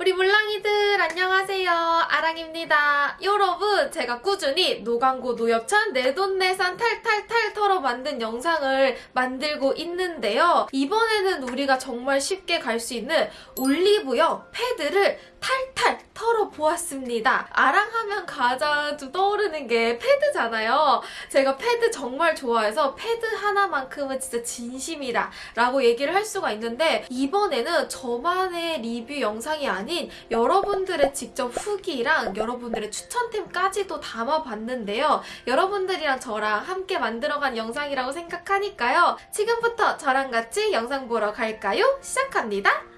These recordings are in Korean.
우리 물랑이들 안녕하세요. 아랑입니다. 여러분 제가 꾸준히 노광고 노엽찬 내돈내산 탈탈탈 털어 만든 영상을 만들고 있는데요. 이번에는 우리가 정말 쉽게 갈 수 있는 올리브영 패드를 탈탈 털어보았습니다. 아랑하면 가장 좀 떠오르는 게 패드잖아요. 제가 패드 정말 좋아해서 패드 하나만큼은 진짜 진심이다 라고 얘기를 할 수가 있는데 이번에는 저만의 리뷰 영상이 아닌 여러분들 의 직접 후기랑 여러분들의 추천템까지도 담아봤는데요. 여러분들이랑 저랑 함께 만들어간 영상이라고 생각하니까요. 지금부터 저랑 같이 영상 보러 갈까요? 시작합니다.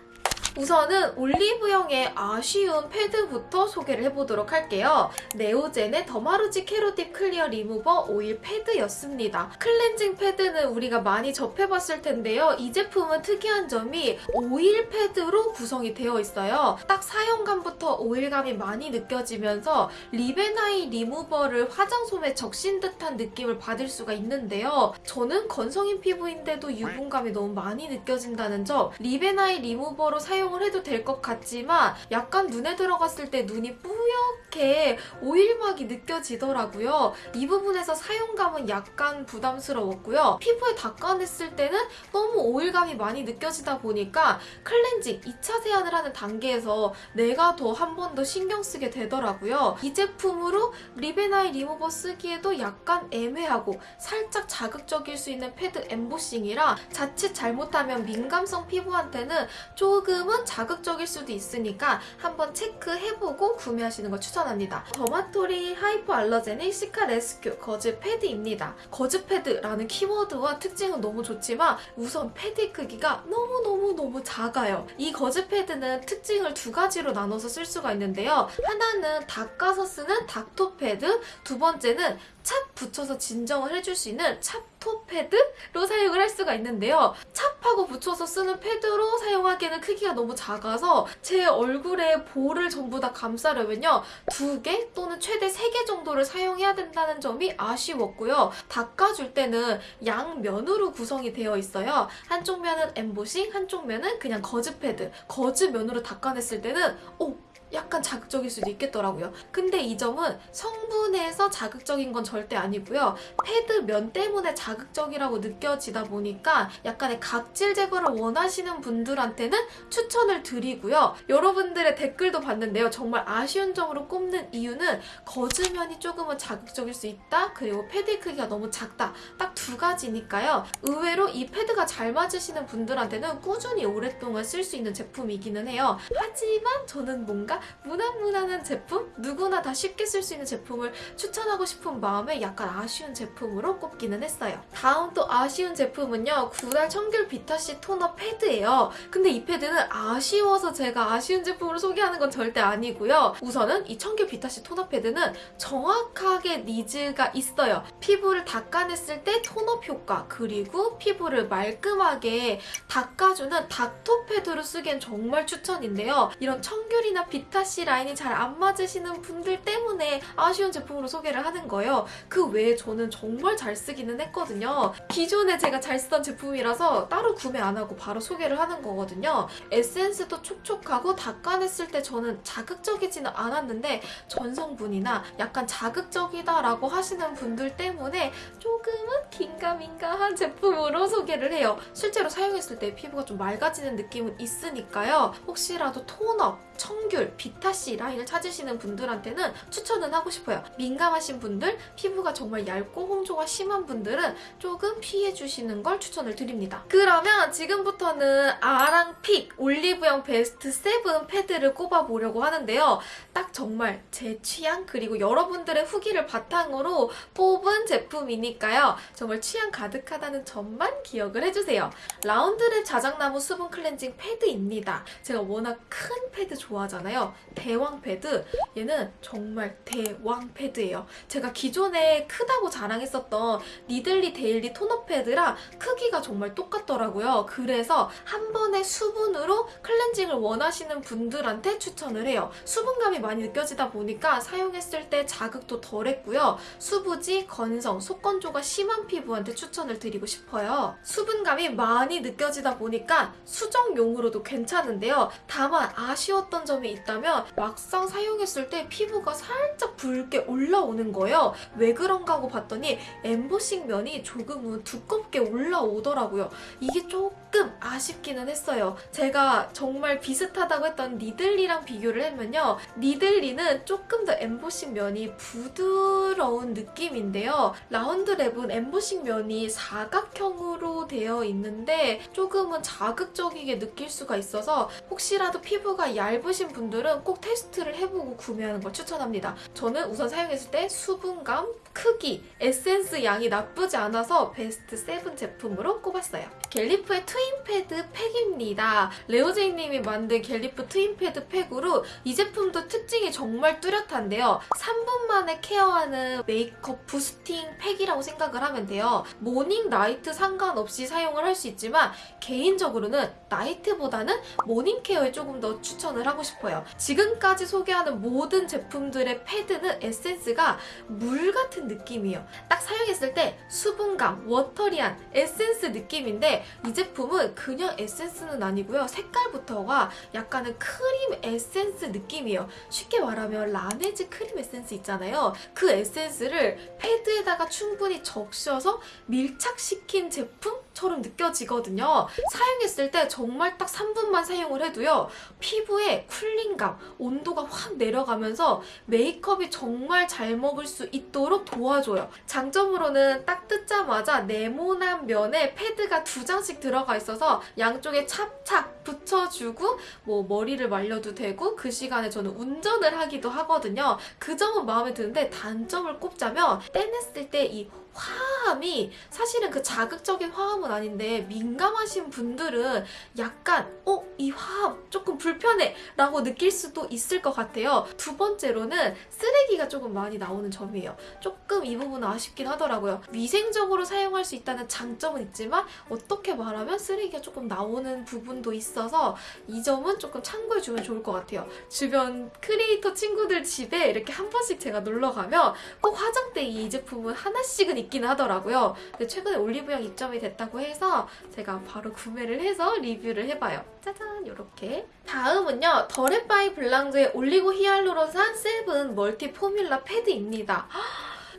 우선은 올리브영의 아쉬운 패드부터 소개를 해보도록 할게요. 네오젠의 더마루지 캐로딥 클리어 리무버 오일 패드였습니다. 클렌징 패드는 우리가 많이 접해봤을 텐데요. 이 제품은 특이한 점이 오일 패드로 구성이 되어 있어요. 딱 사용감부터 오일감이 많이 느껴지면서 리베나이 리무버를 화장솜에 적신 듯한 느낌을 받을 수가 있는데요. 저는 건성인 피부인데도 유분감이 너무 많이 느껴진다는 점 리베나이 리무버로 사용 사용을 해도 될 것 같지만 약간 눈에 들어갔을 때 눈이 뿌옇게 오일막이 느껴지더라고요. 이 부분에서 사용감은 약간 부담스러웠고요. 피부에 닦아냈을 때는 너무 오일감이 많이 느껴지다 보니까 클렌징 2차 세안을 하는 단계에서 내가 더 한 번 더 신경 쓰게 되더라고요. 이 제품으로 리베나이 리무버 쓰기에도 약간 애매하고 살짝 자극적일 수 있는 패드 엠보싱이라 자칫 잘못하면 민감성 피부한테는 조금 조금은 자극적일 수도 있으니까 한번 체크해보고 구매하시는 걸 추천합니다. 더마토리 hypoallergenic cica rescue 거즈 패드입니다. 거즈 패드라는 키워드와 특징은 너무 좋지만 우선 패드 크기가 너무너무너무 작아요. 이 거즈 패드는 특징을 두 가지로 나눠서 쓸 수가 있는데요. 하나는 닦아서 쓰는 닥토 패드, 두 번째는 찹 붙여서 진정을 해줄 수 있는 찹 토 패드로 사용을 할 수가 있는데요. 찹하고 붙여서 쓰는 패드로 사용하기에는 크기가 너무 작아서 제 얼굴에 볼을 전부 다 감싸려면요. 두 개 또는 최대 세 개 정도를 사용해야 된다는 점이 아쉬웠고요. 닦아줄 때는 양면으로 구성이 되어 있어요. 한쪽 면은 엠보싱, 한쪽 면은 그냥 거즈 패드. 거즈 면으로 닦아냈을 때는 오! 약간 자극적일 수도 있겠더라고요. 근데 이 점은 성분에서 자극적인 건 절대 아니고요. 패드 면 때문에 자극적이라고 느껴지다 보니까 약간의 각질 제거를 원하시는 분들한테는 추천을 드리고요. 여러분들의 댓글도 봤는데요. 정말 아쉬운 점으로 꼽는 이유는 거즈면이 조금은 자극적일 수 있다. 그리고 패드 크기가 너무 작다. 딱 두 가지니까요. 의외로 이 패드가 잘 맞으시는 분들한테는 꾸준히 오랫동안 쓸 수 있는 제품이기는 해요. 하지만 저는 뭔가 무난무난한 제품? 누구나 다 쉽게 쓸 수 있는 제품을 추천하고 싶은 마음에 약간 아쉬운 제품으로 꼽기는 했어요. 다음 또 아쉬운 제품은요. 구달 청귤 비타C 토너 패드예요. 근데 이 패드는 아쉬워서 제가 아쉬운 제품으로 소개하는 건 절대 아니고요. 우선은 이 청귤 비타C 토너 패드는 정확하게 needs가 있어요. 피부를 닦아냈을 때 tone up 효과 그리고 피부를 말끔하게 닦아주는 닥토 패드로 쓰기엔 정말 추천인데요. 이런 청귤이나 비타 비타씨 라인이 잘 안 맞으시는 분들 때문에 아쉬운 제품으로 소개를 하는 거예요. 그 외에 저는 정말 잘 쓰기는 했거든요. 기존에 제가 잘 쓰던 제품이라서 따로 구매 안 하고 바로 소개를 하는 거거든요. 에센스도 촉촉하고 닦아냈을 때 저는 자극적이지는 않았는데 전성분이나 약간 자극적이다라고 하시는 분들 때문에 조금은 긴가민가한 제품으로 소개를 해요. 실제로 사용했을 때 피부가 좀 맑아지는 느낌은 있으니까요. 혹시라도 톤업, 청귤, 비타C 라인을 찾으시는 분들한테는 추천은 하고 싶어요. 민감하신 분들, 피부가 정말 얇고 홍조가 심한 분들은 조금 피해주시는 걸 추천을 드립니다. 그러면 지금부터는 아랑픽 올리브영 베스트 7 패드를 꼽아보려고 하는데요. 딱 정말 제 취향 그리고 여러분들의 후기를 바탕으로 뽑은 제품이니까요. 정말 취향 가득하다는 점만 기억을 해주세요. 라운드랩 자작나무 수분 클렌징 패드입니다. 제가 워낙 큰 패드 좋아하잖아요. 대왕 패드. 얘는 정말 대왕 패드예요. 제가 기존에 크다고 자랑했었던 니들리 데일리 토너 패드랑 크기가 정말 똑같더라고요. 그래서 한 번에 수분으로 클렌징을 원하시는 분들한테 추천을 해요. 수분감이 많이 느껴지다 보니까 사용했을 때 자극도 덜했고요. 수부지, 건성, 속건조가 심한 피부한테 추천을 드리고 싶어요. 수분감이 많이 느껴지다 보니까 수정용으로도 괜찮은데요. 다만 아쉬웠던 점이 있다면 막상 사용했을 때 피부가 살짝 붉게 올라오는 거예요. 왜 그런가 하고 봤더니 엠보싱 면이 조금은 두껍게 올라오더라고요. 이게 조금 아쉽기는 했어요. 제가 정말 비슷하다고 했던 니들리랑 비교를 하면요. 니들리는 조금 더 엠보싱 면이 부드러운 느낌인데요. 라운드 랩은 엠보싱 면이 사각형으로 되어 있는데 조금은 자극적이게 느낄 수가 있어서 혹시라도 피부가 얇으신 분들은 꼭 테스트를 해보고 구매하는 걸 추천합니다. 저는 우선 사용했을 때 수분감, 크기, 에센스 양이 나쁘지 않아서 베스트 7 제품으로 꼽았어요. 갤리프의 트윈 패드 팩입니다. 레오제이님이 만든 갤리프 트윈 패드 팩으로 이 제품도 특징이 정말 뚜렷한데요. 3분 만에 care하는 메이크업 boosting 팩이라고 생각을 하면 돼요. morning, night 상관없이 사용을 할 수 있지만 개인적으로는 night보다는 morning care에 조금 더 추천을 하고 싶어요. 지금까지 소개하는 모든 제품들의 패드는 에센스가 물 같은 느낌이에요. 딱 사용했을 때 수분감, watery한 에센스 느낌인데 이 제품 은 그냥 에센스는 아니고요. 색깔부터가 약간은 크림 에센스 느낌이에요. 쉽게 말하면 라네즈 크림 에센스 있잖아요. 그 에센스를 패드에다가 충분히 적셔서 밀착시킨 제품 처럼 느껴지거든요. 사용했을 때 정말 딱 3분만 사용을 해도요. 피부에 cooling감, 온도가 확 내려가면서 메이크업이 정말 잘 먹을 수 있도록 도와줘요. 장점으로는 딱 뜯자마자 네모난 면에 패드가 두 장씩 들어가 있어서 양쪽에 착착 붙여주고 뭐 머리를 말려도 되고 그 시간에 저는 운전을 하기도 하거든요. 그 점은 마음에 드는데 단점을 꼽자면 떼냈을 때 이 화함이 사실은 그 자극적인 화함은 아닌데 민감하신 분들은 약간 어? 이 화함 조금 불편해 라고 느낄 수도 있을 것 같아요. 두 번째로는 쓰레기가 조금 많이 나오는 점이에요. 조금 이 부분은 아쉽긴 하더라고요. 위생적으로 사용할 수 있다는 장점은 있지만 어떻게 말하면 쓰레기가 조금 나오는 부분도 있어서 이 점은 조금 참고해주면 좋을 것 같아요. 주변 크리에이터 친구들 집에 이렇게 한 번씩 제가 놀러 가면 꼭 화장대에 이 제품은 하나씩은 있긴 하더라고요. 근데 최근에 올리브영 입점이 됐다 고 해서 제가 바로 구매를 해서 리뷰를 해봐요. 짜잔 이렇게 다음은요 더랩바이블랑두의 올리고 히알루론산 세븐 멀티 포뮬라 패드입니다.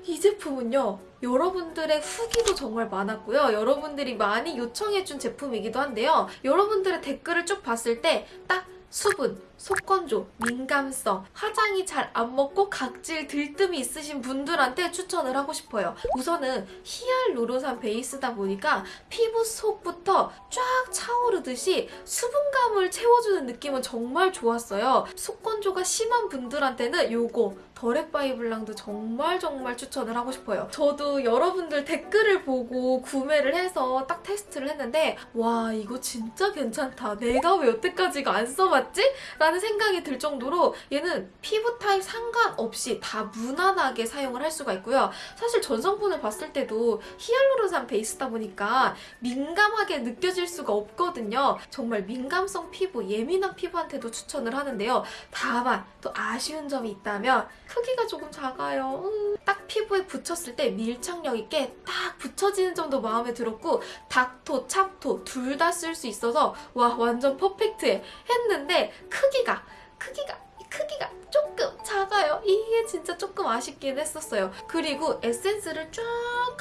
이 제품은요 여러분들의 후기도 정말 많았고요. 여러분들이 많이 요청해준 제품이기도 한데요. 여러분들의 댓글을 쭉 봤을 때딱 수분, 속건조, 민감성, 화장이 잘 안 먹고 각질 들뜸이 있으신 분들한테 추천을 하고 싶어요. 우선은 히알루론산 베이스다 보니까 피부 속부터 쫙 차오르듯이 수분감을 채워주는 느낌은 정말 좋았어요. 속건조가 심한 분들한테는 요거 더렉바이 블랑도 정말 정말 추천을 하고 싶어요. 저도 여러분들 댓글을 보고 구매를 해서 딱 테스트를 했는데 와 이거 진짜 괜찮다. 내가 왜 여태까지 이거 안 써봤지? 라는 생각이 들 정도로 얘는 피부 타입 상관없이 다 무난하게 사용을 할 수가 있고요. 사실 전성분을 봤을 때도 히알루론산 베이스다 보니까 민감하게 느껴질 수가 없거든요. 정말 민감성 피부, 예민한 피부한테도 추천을 하는데요. 다만 또 아쉬운 점이 있다면 크기가 조금 작아요. 음, 딱 피부에 붙였을 때 밀착력 있게 딱 붙여지는 점도 마음에 들었고 닥토, 찹토 둘 다 쓸 수 있어서 와 완전 perfect해 했는데 크기가 크기가 크기가 조금 작아요. 이게 진짜 조금 아쉽긴 했었어요. 그리고 에센스를 쫙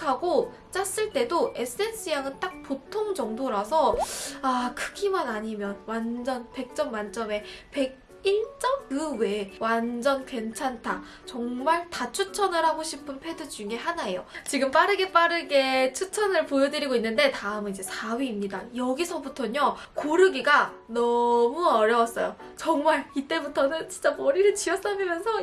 하고 짰을 때도 에센스 양은 딱 보통 정도라서 아 크기만 아니면 완전 100점 만점에 100 1점? 그 외에 완전 괜찮다. 정말 다 추천을 하고 싶은 패드 중에 하나예요. 지금 빠르게 빠르게 추천을 보여드리고 있는데 다음은 이제 4위입니다. 여기서부터는요. 고르기가 너무 어려웠어요. 정말 이때부터는 진짜 머리를 쥐어싸매면서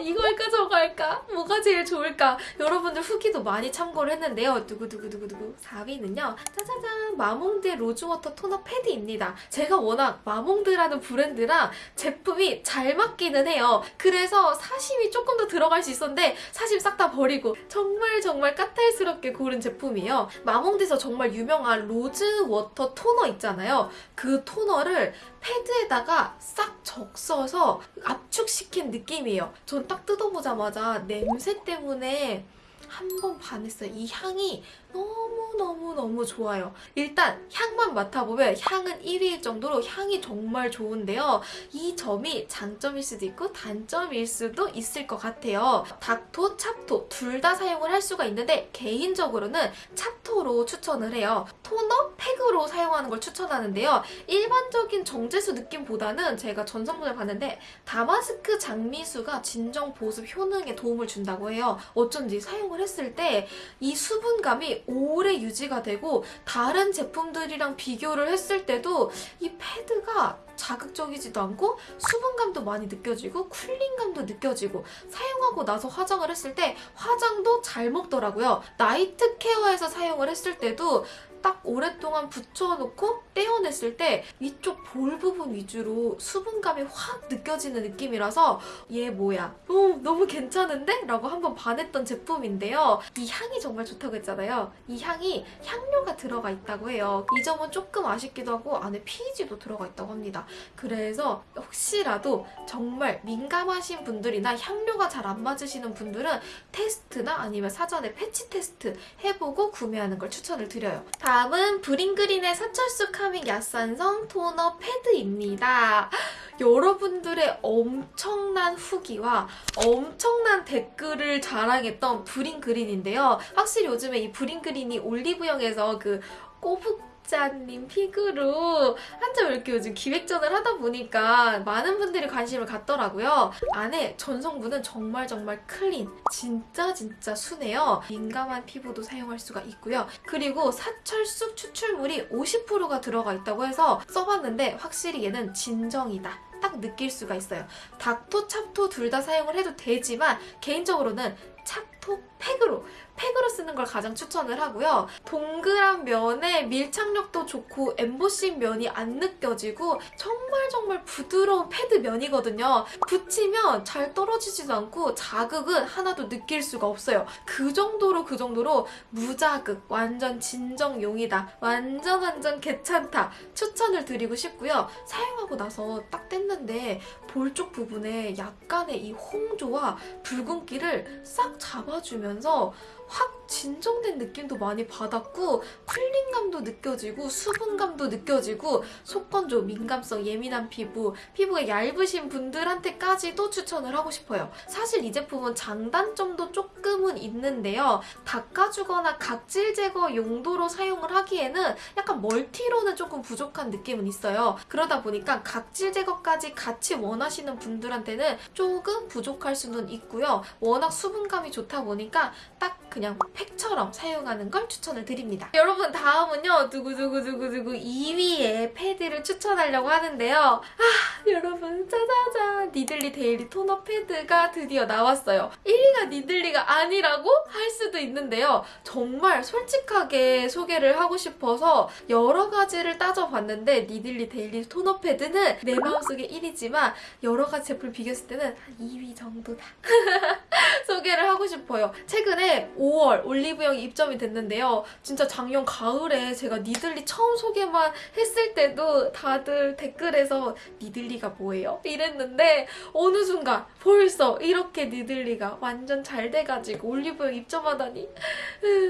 저거 할까 뭐가 제일 좋을까 여러분들 후기도 많이 참고를 했는데요. 두구두구두구두구 4위는요. 짜자잔 마몽드 로즈워터 토너 패드입니다. 제가 워낙 마몽드라는 브랜드랑 제품이 잘 맞기는 해요. 그래서 사심이 조금 더 들어갈 수 있었는데 사심 싹 다 버리고 정말 정말 까탈스럽게 고른 제품이에요. 마몽드에서 정말 유명한 로즈 워터 토너 있잖아요. 그 토너를 패드에다가 싹 적셔서 압축시킨 느낌이에요. 전 딱 뜯어보자마자 냄새 때문에 한 번 반했어요. 이 향이 너무너무너무 좋아요. 일단 향만 맡아보면 향은 1위일 정도로 향이 정말 좋은데요. 이 점이 장점일 수도 있고 단점일 수도 있을 것 같아요. 닥토, 찹토 둘 다 사용을 할 수가 있는데 개인적으로는 찹토로 추천을 해요. 토너, 팩으로 사용하는 걸 추천하는데요. 일반적인 정제수 느낌보다는 제가 전성분을 봤는데 다마스크 장미수가 진정 보습 효능에 도움을 준다고 해요. 어쩐지 사용을 했을 때 이 수분감이 오래 유지가 되고 다른 제품들이랑 비교를 했을 때도 이 패드가 자극적이지도 않고 수분감도 많이 느껴지고 쿨링감도 느껴지고 사용하고 나서 화장을 했을 때 화장도 잘 먹더라고요. 나이트 케어에서 사용을 했을 때도 딱 오랫동안 붙여놓고 떼어냈을 때 이쪽 볼 부분 위주로 수분감이 확 느껴지는 느낌이라서 얘 뭐야 어, 너무 괜찮은데? 라고 한번 반했던 제품인데요. 이 향이 정말 좋다고 했잖아요. 이 향이 향료가 들어가 있다고 해요. 이 점은 조금 아쉽기도 하고 안에 PG도 들어가 있다고 합니다. 그래서 혹시라도 정말 민감하신 분들이나 향료가 잘 안 맞으시는 분들은 테스트나 아니면 사전에 패치 테스트 해보고 구매하는 걸 추천을 드려요. 다음은 브링그린의 사철쑥 카밍 약산성 토너 패드입니다. 여러분들의 엄청난 후기와 엄청난 댓글을 자랑했던 브링그린인데요. 확실히 요즘에 이 브링그린이 올리브영에서 그 꼬북좌님 pick으로 한참 이렇게 요즘 기획전을 하다 보니까 많은 분들이 관심을 갖더라고요. 안에 전성분은 정말 정말 clean, 진짜 진짜 순해요. 민감한 피부도 사용할 수가 있고요. 그리고 사철쑥 추출물이 50%가 들어가 있다고 해서 써봤는데 확실히 얘는 진정이다. 딱 느낄 수가 있어요. 닥토, 찹토 둘 다 사용을 해도 되지만 개인적으로는 찹토 팩으로 팩으로 쓰는 걸 가장 추천을 하고요. 동그란 면에 밀착력도 좋고 엠보싱 면이 안 느껴지고 정말 정말 부드러운 패드 면이거든요. 붙이면 잘 떨어지지도 않고 자극은 하나도 느낄 수가 없어요. 그 정도로 그 정도로 무자극 완전 진정용이다. 완전 완전 괜찮다. 추천을 드리고 싶고요. 사용하고 나서 딱 뗐는데 볼쪽 부분에 약간의 이 홍조와 붉은기를 싹 잡아주면서 확 진정된 느낌도 많이 받았고 쿨링감도 느껴지고 수분감도 느껴지고 속건조, 민감성, 예민한 피부, 피부가 얇으신 분들한테까지도 추천을 하고 싶어요. 사실 이 제품은 장단점도 조금은 있는데요. 닦아주거나 각질 제거 용도로 사용을 하기에는 약간 멀티로는 조금 부족한 느낌은 있어요. 그러다 보니까 각질 제거까지 같이 원하시는 분들한테는 조금 부족할 수는 있고요. 워낙 수분감이 좋다 보니까 딱 그냥 팩처럼 사용하는 걸 추천을 드립니다. 여러분 다음은요. 두구두구두구두구 2위의 패드를 추천하려고 하는데요. 아 여러분 짜자잔 니들리 데일리 토너 패드가 드디어 나왔어요. 1위가 니들리가 아니라고 할 수도 있는데요. 정말 솔직하게 소개를 하고 싶어서 여러 가지를 따져봤는데 니들리 데일리 토너 패드는 내 마음속에 1위지만 여러 가지 제품을 비교했을 때는 한 2위 정도다. 소개를 하고 싶어요. 최근에 5월 올리브영이 입점이 됐는데요. 진짜 작년 가을에 제가 니들리 처음 소개만 했을 때도 다들 댓글에서 니들리가 뭐예요? 이랬는데 어느 순간 벌써 이렇게 니들리가 완전 잘 돼가지고 올리브영 입점하다니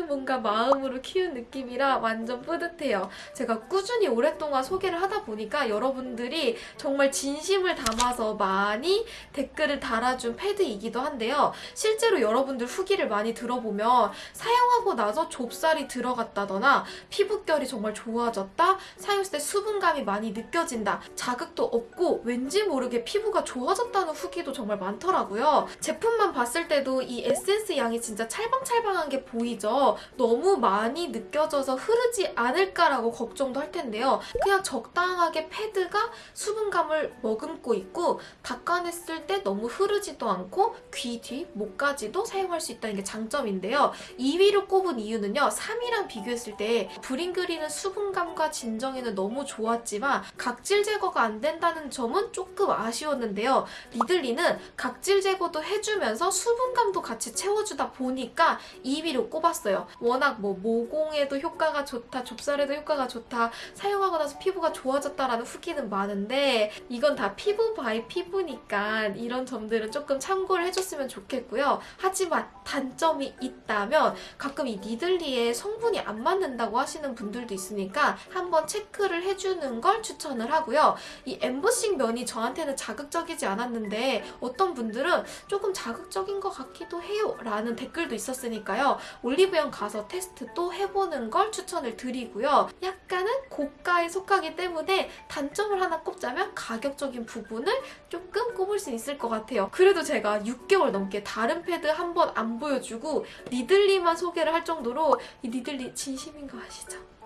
뭔가 마음으로 키운 느낌이라 완전 뿌듯해요. 제가 꾸준히 오랫동안 소개를 하다 보니까 여러분들이 정말 진심을 담아서 많이 댓글을 달아준 패드이기도 한데요. 실제로 여러분들 후기를 많이 들어보면 사용하고 나서 좁쌀이 들어갔다거나 피부결이 정말 좋아졌다, 사용했을 때 수분감이 많이 느껴진다, 자극도 없고 왠지 모르게 피부가 좋아졌다는 후기도 정말 많더라고요. 제품만 봤을 때도 이 에센스 양이 진짜 찰방찰방한 게 보이죠? 너무 많이 느껴져서 흐르지 않을까라고 걱정도 할 텐데요. 그냥 적당하게 패드가 수분감을 머금고 있고 닦아냈을 때 너무 흐르지도 않고 귀 뒤, 목까지도 사용할 수 있다는 게 장점인데요. 2위로 꼽은 이유는요. 3위랑 비교했을 때 브링그린은 수분감과 진정에는 너무 좋았지만 각질 제거가 안 된다는 점은 조금 아쉬웠는데요. 니들리는 각질 제거도 해주면서 수분감도 같이 채워주다 보니까 2위로 꼽았어요. 워낙 뭐 모공에도 효과가 좋다, 좁쌀에도 효과가 좋다, 사용하고 나서 피부가 좋아졌다라는 후기는 많은데 이건 다 피부 by 피부니까 이런 점들은 조금 참고를 해줬으면 좋겠고요. 하지만 단점이 있다면 가끔 이 니들리에 성분이 안 맞는다고 하시는 분들도 있으니까 한번 체크를 해주는 걸 추천을 하고요. 이 엠보싱 면이 저한테는 자극적이지 않았는데 어떤 분들은 조금 자극적인 것 같기도 해요 라는 댓글도 있었으니까요. 올리브영 가서 테스트 또 해보는 걸 추천을 드리고요. 약간은 고가에 속하기 때문에 단점을 하나 꼽자면 가격적인 부분을 조금 꼽을 수 있을 것 같아요. 그래도 제가 6개월 넘게 다른 패드 한 번 안 보여주고 니들리만 소개를 할 정도로 이 니들리 진심인 거 아시죠?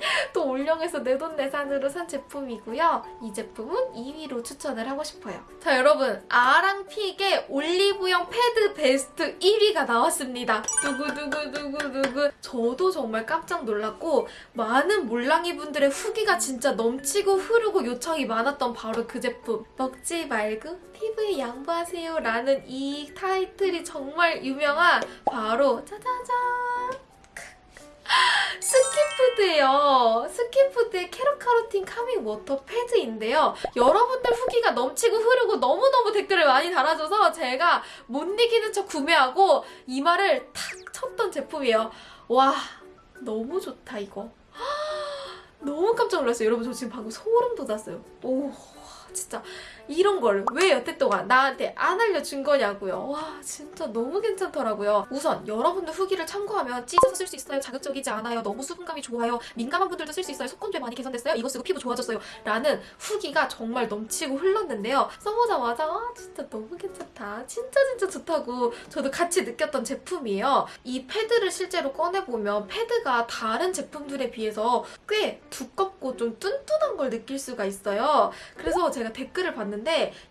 또 올영에서 내돈내산으로 산 제품이고요. 이 제품은 2위로 추천을 하고 싶어요. 자 여러분 아랑pick의 올리브영 패드 베스트 1위가 나왔습니다. 두구두구두구두구 저도 정말 깜짝 놀랐고 많은 몰랑이 분들의 후기가 진짜 넘치고 흐르고 요청이 많았던 바로 그 제품 먹지 말고 피부에 양보하세요 라는 이 타이틀이 정말 유명한 바로 짜자잔 스킨푸드예요. 스킨푸드의 캐럿카로틴 카밍 워터 패드인데요. 여러분들 후기가 넘치고 흐르고 너무너무 댓글을 많이 달아줘서 제가 못 이기는 척 구매하고 이마를 탁 쳤던 제품이에요. 와 너무 좋다 이거. 너무 깜짝 놀랐어요. 여러분 저 지금 방금 소름 돋았어요. 오 진짜 이런 걸 왜 여태 동안 나한테 안 알려준 거냐고요. 와 진짜 너무 괜찮더라고요. 우선 여러분들 후기를 참고하면 찢어서 쓸 수 있어요. 자극적이지 않아요. 너무 수분감이 좋아요. 민감한 분들도 쓸 수 있어요. 속건도 많이 개선됐어요. 이거 쓰고 피부 좋아졌어요. 라는 후기가 정말 넘치고 흘렀는데요. 써보자마자 아 진짜 너무 괜찮다. 진짜 진짜 좋다고 저도 같이 느꼈던 제품이에요. 이 패드를 실제로 꺼내보면 패드가 다른 제품들에 비해서 꽤 두껍고 좀 뚠뚠한 걸 느낄 수가 있어요. 그래서 제가 댓글을 봤는데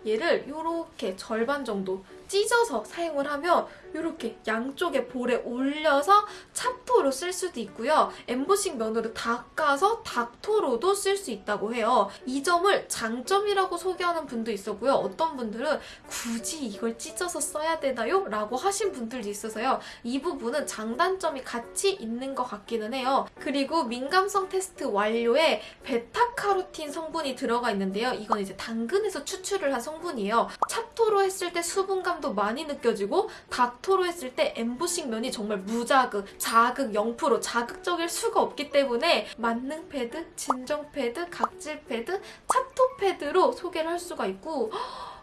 얘를 이렇게 절반 정도 찢어서 사용을 하면 이렇게 양쪽에 볼에 올려서 찹토로 쓸 수도 있고요. 엠보싱 면으로 닦아서 닥토로도 쓸 수 있다고 해요. 이 점을 장점이라고 소개하는 분도 있었고요. 어떤 분들은 굳이 이걸 찢어서 써야 되나요? 라고 하신 분들도 있어서요. 이 부분은 장단점이 같이 있는 것 같기는 해요. 그리고 민감성 테스트 완료에 베타카로틴 성분이 들어가 있는데요. 이건 이제 당근에서 추출을 한 성분이에요. 찹토로 했을 때 수분감도 많이 느껴지고 닥토로 했을 때 엠보싱 면이 정말 무자극, 자극 0% 자극적일 수가 없기 때문에 만능 패드, 진정 패드, 각질 패드, 찹토 패드로 소개를 할 수가 있고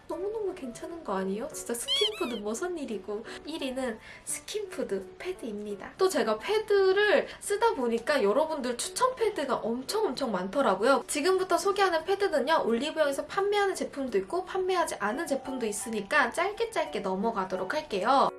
너무너무 괜찮은 거 아니에요? 진짜 스킨푸드 무슨 일이고 1위는 스킨푸드 패드입니다. 또 제가 패드를 쓰다 보니까 여러분들 추천 패드가 엄청 엄청 많더라고요. 지금부터 소개하는 패드는요. 올리브영에서 판매하는 제품도 있고 판매하지 않은 제품도 있으니까 짧게 짧게 넘어가도록 할게요.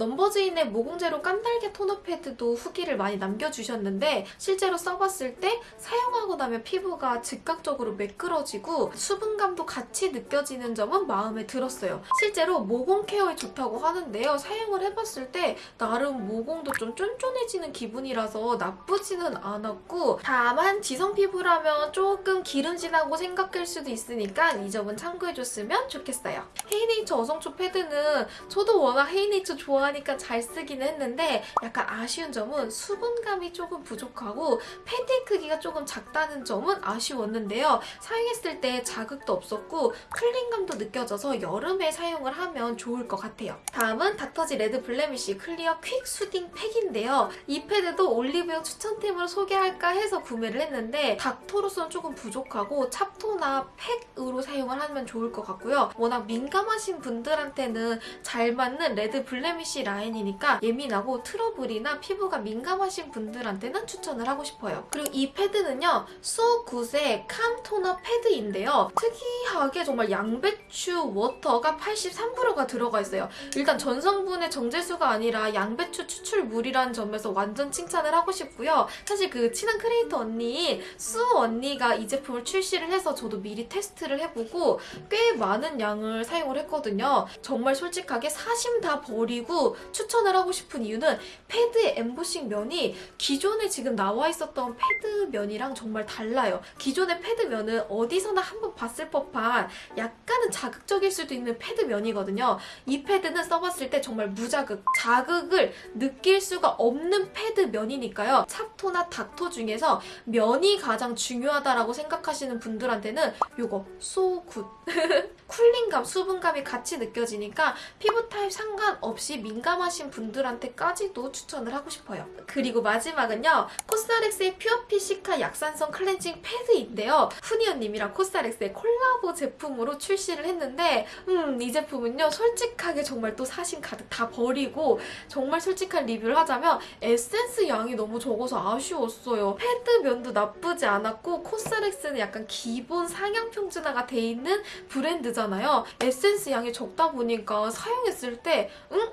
넘버즈인의 모공제로 깐달걀 토너 패드도 후기를 많이 남겨주셨는데 실제로 써봤을 때 사용하고 나면 피부가 즉각적으로 매끄러지고 수분감도 같이 느껴지는 점은 마음에 들었어요. 실제로 모공 케어에 좋다고 하는데요. 사용을 해봤을 때 나름 모공도 좀 쫀쫀해지는 기분이라서 나쁘지는 않았고 다만 지성 피부라면 조금 기름지나 하고 생각할 수도 있으니까 이 점은 참고해줬으면 좋겠어요. 헤이네이처 어성초 패드는 저도 워낙 헤이네이처 좋아하니까 잘 쓰기는 했는데 약간 아쉬운 점은 수분감이 조금 부족하고 패드 크기가 조금 작다는 점은 아쉬웠는데요. 사용했을 때 자극도 없었고 clean감도 느껴져서 여름에 사용을 하면 좋을 것 같아요. 다음은 닥터지 레드 블레미쉬 클리어 퀵 수딩 팩인데요. 이 패드도 올리브영 추천템으로 소개할까 해서 구매를 했는데 닥토로서는 조금 부족하고 찹토나 팩으로 사용을 하면 좋을 것 같고요. 워낙 민감하신 분들한테는 잘 맞는 레드 블레미쉬 라인이니까 예민하고 트러블이나 피부가 민감하신 분들한테는 추천을 하고 싶어요. 그리고 이 패드는요. 소굿의 캄토너 패드인데요. 특이하게 정말 양배추 water가 83%가 들어가 있어요. 일단 전성분의 정제수가 아니라 양배추 추출물이라는 점에서 완전 칭찬을 하고 싶고요. 사실 그 친한 크리에이터 언니인 수 언니가 이 제품을 출시를 해서 저도 미리 테스트를 해보고 꽤 많은 양을 사용을 했거든요. 정말 솔직하게 사심 다 버리고 추천을 하고 싶은 이유는 패드의 엠보싱 면이 기존에 지금 나와 있었던 패드 면이랑 정말 달라요. 기존의 패드 면은 어디서나 한번 봤을 법한 약간은 자극적일 수도 있는 패드 면이거든요. 이 패드는 써봤을 때 정말 무자극, 자극을 느낄 수가 없는 패드 면이니까요. 찹토나 닥토 중에서 면이 가장 중요하다라고 생각하시는 분들한테는 요거 so good 쿨링감, 수분감이 같이 느껴지니까 피부 타입 상관없이 민감하신 분들한테까지도 추천을 하고 싶어요. 그리고 마지막은요. 코스알엑스의 퓨어핏 시카 약산성 클렌징 패드인데요. 후니언님이랑 코스알엑스의 콜라보 제품으로 출시를 했는데 음, 이 제품은요. 솔직하게 정말 또 사심 가득 다 버리고 정말 솔직한 리뷰를 하자면 에센스 양이 너무 적어서 아쉬웠어요. 패드 면도 나쁘지 않았고 코스알엑스는 약간 기본 상향 평준화가 돼 있는 브랜드잖아요. 에센스 양이 적다 보니까 사용했을 때 응?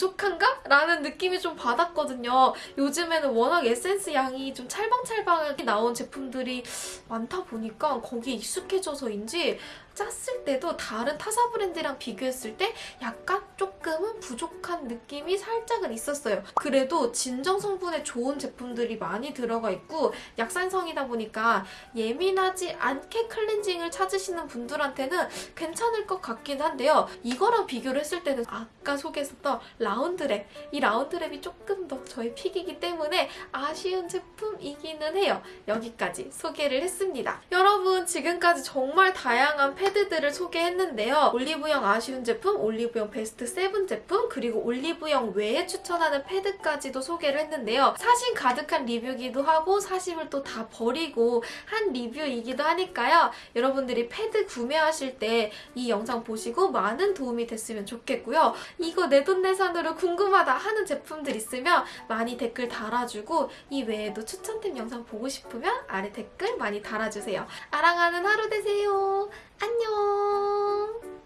부족한가? 라는 느낌이 좀 받았거든요. 요즘에는 워낙 에센스 양이 좀 찰방찰방하게 나온 제품들이 많다 보니까 거기에 익숙해져서인지 짰을 때도 다른 타사 브랜드랑 비교했을 때 약간 조금은 부족한 느낌이 살짝은 있었어요. 그래도 진정 성분에 좋은 제품들이 많이 들어가 있고 약산성이다 보니까 예민하지 않게 클렌징을 찾으시는 분들한테는 괜찮을 것 같긴 한데요. 이거랑 비교를 했을 때는 아까 소개했었던 라운드랩 이 라운드랩이 조금 더 저의 pick이기 때문에 아쉬운 제품이기는 해요. 여기까지 소개를 했습니다. 여러분 지금까지 정말 다양한 패드들을 소개했는데요. 올리브영 아쉬운 제품, 올리브영 베스트 7 제품, 그리고 올리브영 외에 추천하는 패드까지도 소개를 했는데요. 사심 가득한 리뷰기도 하고 사심을 또 다 버리고 한 리뷰이기도 하니까요. 여러분들이 패드 구매하실 때 이 영상 보시고 많은 도움이 됐으면 좋겠고요. 이거 내 돈 내산으로 궁금하다 하는 제품들 있으면 많이 댓글 달아주고 이 외에도 추천템 영상 보고 싶으면 아래 댓글 많이 달아주세요. 아랑하는 하루 되세요. 안녕.